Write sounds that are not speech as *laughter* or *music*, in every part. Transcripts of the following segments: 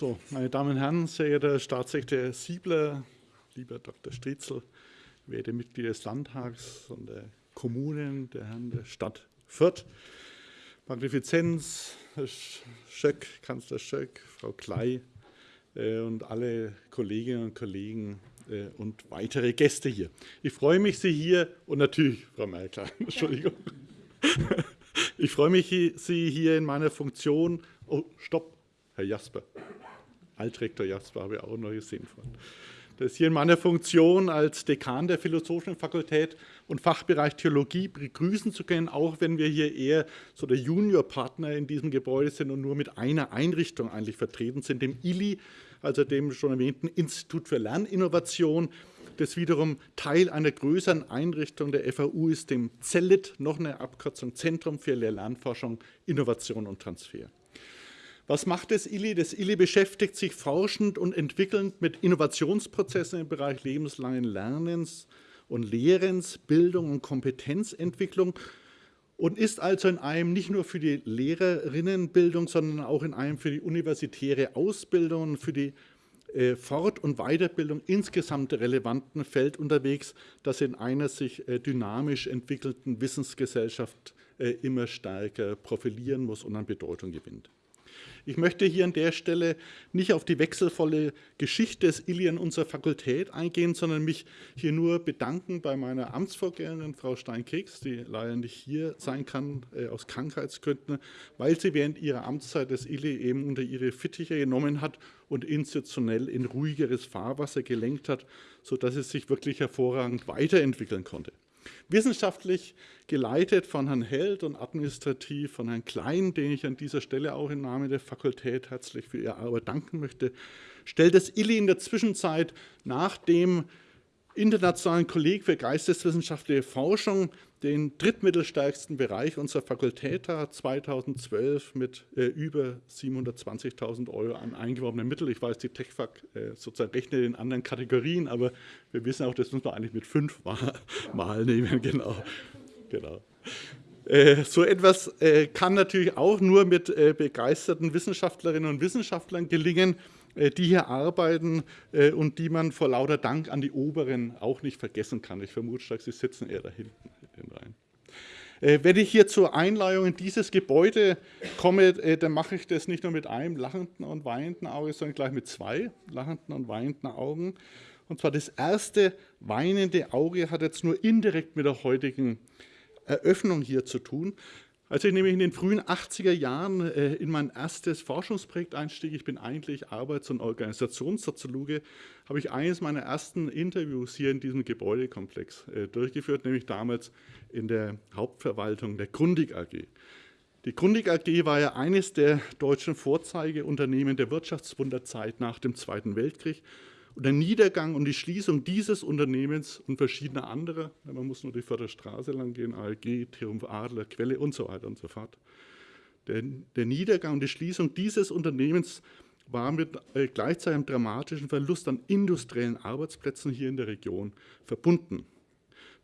So, meine Damen und Herren, sehr geehrter Staatssekretär Siebler, lieber Dr. Stritzel, werte Mitglieder des Landtags und der Kommunen, der Herren der Stadt Fürth, Magnifizenz, Herr Schöck, Kanzler Schöck, Frau Klei äh, und alle Kolleginnen und Kollegen äh, und weitere Gäste hier. Ich freue mich, Sie hier und natürlich Frau Merkel, *laughs* Entschuldigung. Ich freue mich, Sie hier in meiner Funktion, oh, stopp, Herr Jasper, Altrektor Jasper habe ich auch noch gesehen. Das hier in meiner Funktion als Dekan der Philosophischen Fakultät und Fachbereich Theologie begrüßen zu können, auch wenn wir hier eher so der Juniorpartner in diesem Gebäude sind und nur mit einer Einrichtung eigentlich vertreten sind, dem ILI, also dem schon erwähnten Institut für Lerninnovation, das wiederum Teil einer größeren Einrichtung der FAU ist, dem CELIT, noch eine Abkürzung Zentrum für Lehr-Lernforschung, Innovation und Transfer. Was macht das ILI? Das ILI beschäftigt sich forschend und entwickelnd mit Innovationsprozessen im Bereich lebenslangen Lernens und Lehrens, Bildung und Kompetenzentwicklung und ist also in einem nicht nur für die Lehrerinnenbildung, sondern auch in einem für die universitäre Ausbildung und für die äh, Fort- und Weiterbildung insgesamt relevanten Feld unterwegs, das in einer sich äh, dynamisch entwickelnden Wissensgesellschaft äh, immer stärker profilieren muss und an Bedeutung gewinnt. Ich möchte hier an der Stelle nicht auf die wechselvolle Geschichte des Illy in unserer Fakultät eingehen, sondern mich hier nur bedanken bei meiner Amtsvorgängerin, Frau Steinkeks, die leider nicht hier sein kann äh, aus Krankheitsgründen, weil sie während ihrer Amtszeit des Illy eben unter ihre Fittiche genommen hat und institutionell in ruhigeres Fahrwasser gelenkt hat, sodass es sich wirklich hervorragend weiterentwickeln konnte. Wissenschaftlich geleitet von Herrn Held und administrativ von Herrn Klein, den ich an dieser Stelle auch im Namen der Fakultät herzlich für Ihre Arbeit danken möchte, stellt das ILI in der Zwischenzeit nach dem internationalen Kolleg für geisteswissenschaftliche Forschung den drittmittelstärksten Bereich unserer Fakultät hat, 2012 mit äh, über 720.000 Euro an eingeworbenen Mitteln. Ich weiß, die TechFAC äh, sozusagen rechnet in anderen Kategorien, aber wir wissen auch, das muss man eigentlich mit fünf *laughs* mal, mal nehmen. Genau. genau. Äh, so etwas äh, kann natürlich auch nur mit äh, begeisterten Wissenschaftlerinnen und Wissenschaftlern gelingen, die hier arbeiten und die man vor lauter Dank an die Oberen auch nicht vergessen kann. Ich vermute sie sitzen eher da hinten. Äh, wenn ich hier zur Einleihung in dieses Gebäude komme, dann mache ich das nicht nur mit einem lachenden und weinenden Auge, sondern gleich mit zwei lachenden und weinenden Augen. Und zwar das erste weinende Auge hat jetzt nur indirekt mit der heutigen Eröffnung hier zu tun. Als ich nämlich in den frühen 80er Jahren äh, in mein erstes Forschungsprojekt einstieg, ich bin eigentlich Arbeits- und Organisationssoziologe, habe ich eines meiner ersten Interviews hier in diesem Gebäudekomplex äh, durchgeführt, nämlich damals in der Hauptverwaltung der Grundig AG. Die Grundig AG war ja eines der deutschen Vorzeigeunternehmen der Wirtschaftswunderzeit nach dem Zweiten Weltkrieg und der Niedergang und die Schließung dieses Unternehmens und verschiedener anderer, man muss nur die Förderstraße lang gehen, ALG, Triumph Adler, Quelle und so weiter und so fort. Der, der Niedergang und die Schließung dieses Unternehmens war mit äh, gleichzeitig einem dramatischen Verlust an industriellen Arbeitsplätzen hier in der Region verbunden.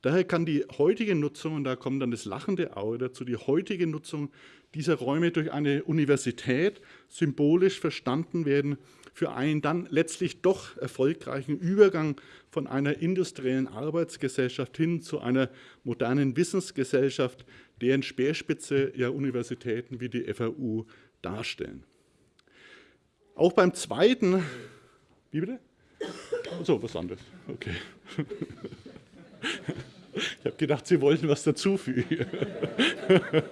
Daher kann die heutige Nutzung, und da kommt dann das lachende Auge dazu, die heutige Nutzung dieser Räume durch eine Universität symbolisch verstanden werden für einen dann letztlich doch erfolgreichen Übergang von einer industriellen Arbeitsgesellschaft hin zu einer modernen Wissensgesellschaft, deren Speerspitze ja Universitäten wie die FAU darstellen. Auch beim zweiten, wie bitte? So, was anderes, okay. Ich habe gedacht, Sie wollten was dazufügen. *laughs*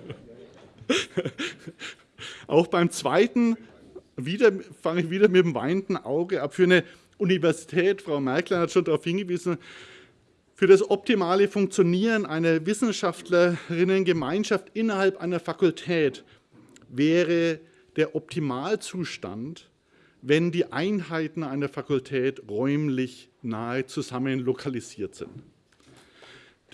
Auch beim zweiten wieder, fange ich wieder mit dem weinenden Auge ab. Für eine Universität, Frau Merkel hat schon darauf hingewiesen, für das optimale Funktionieren einer Wissenschaftlerinnengemeinschaft innerhalb einer Fakultät wäre der Optimalzustand, wenn die Einheiten einer Fakultät räumlich nahe zusammen lokalisiert sind.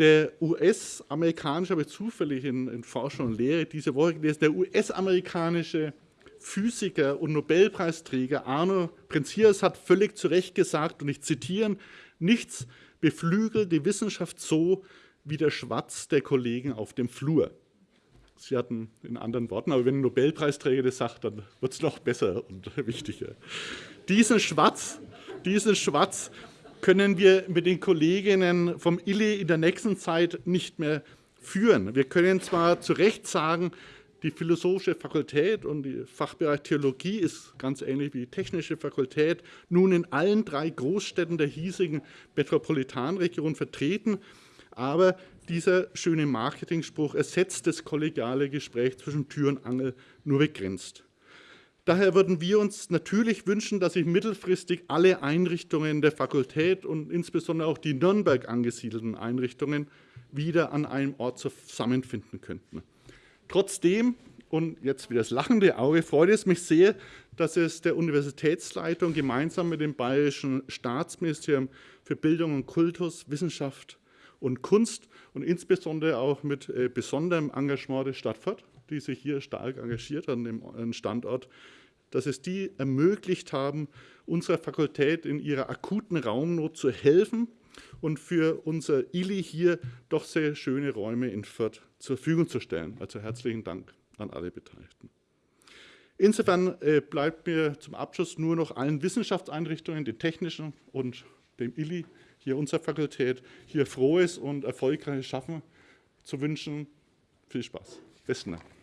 Der US-amerikanische, ich zufällig in, in Forschung und Lehre diese Woche gelesen, der US-amerikanische Physiker und Nobelpreisträger Arno Prenzias hat völlig zu Recht gesagt, und ich zitiere, nichts beflügelt die Wissenschaft so wie der Schwatz der Kollegen auf dem Flur. Sie hatten in anderen Worten, aber wenn ein Nobelpreisträger das sagt, dann wird es noch besser und *laughs* wichtiger. Diesen Schwarz, diesen Schwarz können wir mit den Kolleginnen vom ILE in der nächsten Zeit nicht mehr führen. Wir können zwar zu Recht sagen, die philosophische Fakultät und die Fachbereich Theologie ist ganz ähnlich wie die technische Fakultät nun in allen drei Großstädten der hiesigen Metropolitanregion vertreten. Aber dieser schöne Marketingspruch ersetzt das kollegiale Gespräch zwischen Tür und Angel nur begrenzt. Daher würden wir uns natürlich wünschen, dass sich mittelfristig alle Einrichtungen der Fakultät und insbesondere auch die Nürnberg angesiedelten Einrichtungen wieder an einem Ort zusammenfinden könnten. Trotzdem, und jetzt wieder das lachende Auge, freut es mich sehr, dass es der Universitätsleitung gemeinsam mit dem Bayerischen Staatsministerium für Bildung und Kultus, Wissenschaft und Kunst und insbesondere auch mit äh, besonderem Engagement der Stadt Fürth, die sich hier stark engagiert an dem Standort, dass es die ermöglicht haben, unserer Fakultät in ihrer akuten Raumnot zu helfen und für unser ILI hier doch sehr schöne Räume in Fürth zur Verfügung zu stellen. Also herzlichen Dank an alle Beteiligten. Insofern äh, bleibt mir zum Abschluss nur noch allen Wissenschaftseinrichtungen, den technischen und dem ILI, hier unserer Fakultät, hier frohes und erfolgreiches Schaffen zu wünschen. Viel Spaß. Besten Dank.